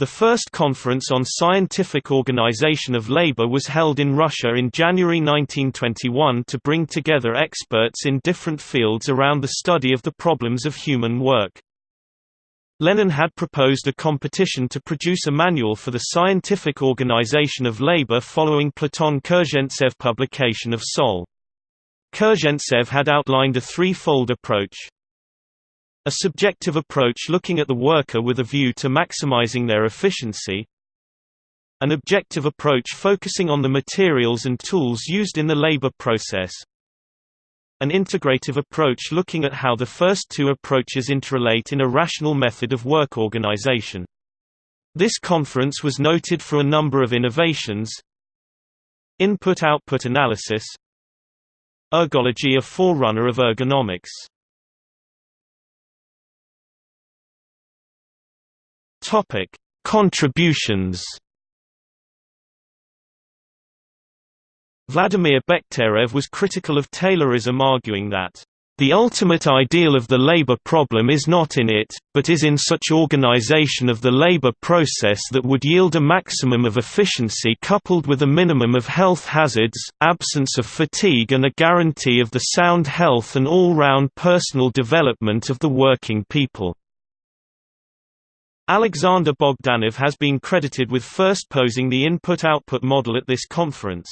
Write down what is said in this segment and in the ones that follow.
The first conference on scientific organization of labor was held in Russia in January 1921 to bring together experts in different fields around the study of the problems of human work. Lenin had proposed a competition to produce a manual for the scientific organization of labor following Platon Kerzhentsev publication of Sol. Kerzhentsev had outlined a three-fold approach. A subjective approach looking at the worker with a view to maximizing their efficiency. An objective approach focusing on the materials and tools used in the labor process. An integrative approach looking at how the first two approaches interrelate in a rational method of work organization. This conference was noted for a number of innovations. Input-output analysis Ergology a forerunner of ergonomics Topic: Contributions. Vladimir Bekhterev was critical of Taylorism arguing that the ultimate ideal of the labor problem is not in it, but is in such organization of the labor process that would yield a maximum of efficiency coupled with a minimum of health hazards, absence of fatigue and a guarantee of the sound health and all-round personal development of the working people. Alexander Bogdanov has been credited with first posing the input-output model at this conference.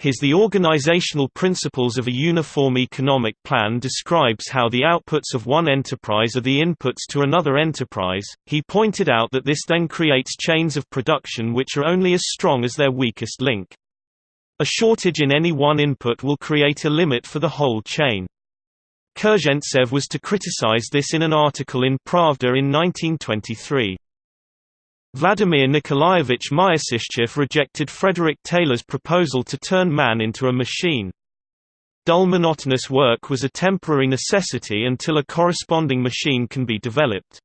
His The Organizational Principles of a Uniform Economic Plan describes how the outputs of one enterprise are the inputs to another enterprise. He pointed out that this then creates chains of production which are only as strong as their weakest link. A shortage in any one input will create a limit for the whole chain. Kerzhentsev was to criticize this in an article in Pravda in 1923. Vladimir Nikolaevich Myasishchev rejected Frederick Taylor's proposal to turn man into a machine. Dull monotonous work was a temporary necessity until a corresponding machine can be developed.